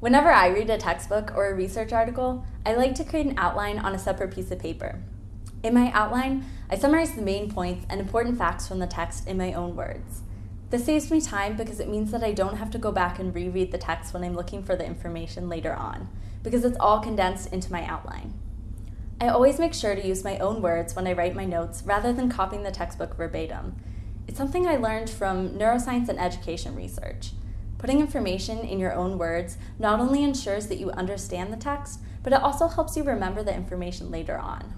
Whenever I read a textbook or a research article, I like to create an outline on a separate piece of paper. In my outline, I summarize the main points and important facts from the text in my own words. This saves me time because it means that I don't have to go back and reread the text when I'm looking for the information later on, because it's all condensed into my outline. I always make sure to use my own words when I write my notes rather than copying the textbook verbatim. It's something I learned from neuroscience and education research. Putting information in your own words not only ensures that you understand the text, but it also helps you remember the information later on.